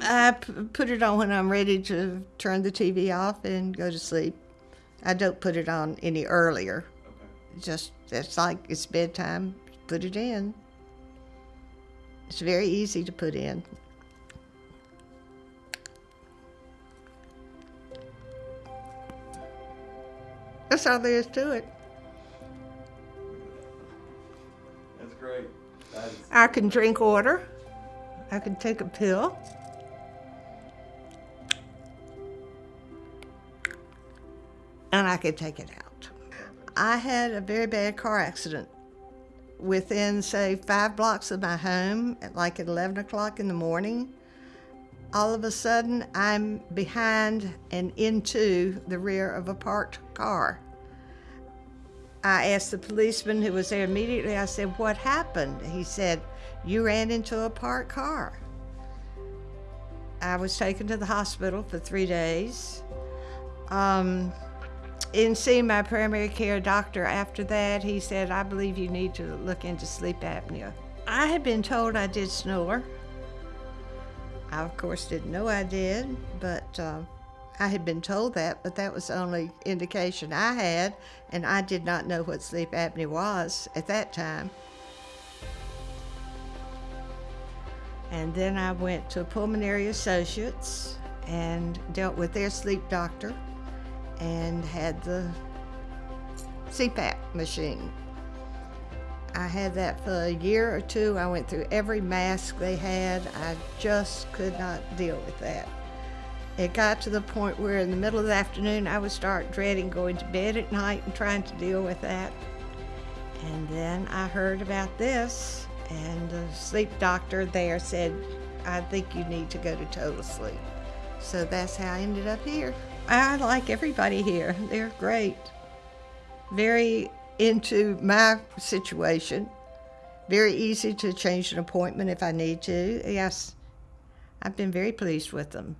I p- put it on when I'm ready to turn the TV off and go to sleep. I don't put it on any earlier. Okay. Just it's like it's bedtime. Put it in. It's very easy to put in. That's all there is to it. That's great. That is, I can drink water. I can take a pill. And I could take it out. I had a very bad car accident within, say, five blocks of my home, at like at 11 o'clock in the morning. All of a sudden, I'm behind and into the rear of a parked car. I asked the policeman who was there immediately, I said, What happened? He said, You ran into a parked car. I was taken to the hospital for three days. Um, in seeing my primary care doctor after that, he said, I believe you need to look into sleep apnea. I had been told I did snore. I, of course, didn't know I did, but uh, I had been told that, but that was the only indication I had, and I did not know what sleep apnea was at that time. And then I went to Pulmonary Associates and dealt with their sleep doctor and had the CPAP machine. I had that for a year or two. I went through every mask they had. I just could not deal with that. It got to the point where in the middle of the afternoon I would start dreading going to bed at night and trying to deal with that. And then I heard about this, and the sleep doctor there said, I think you need to go to total sleep. So that's how I ended up here. I like everybody here, they're great. Very into my situation. Very easy to change an appointment if I need to. Yes, I've been very pleased with them.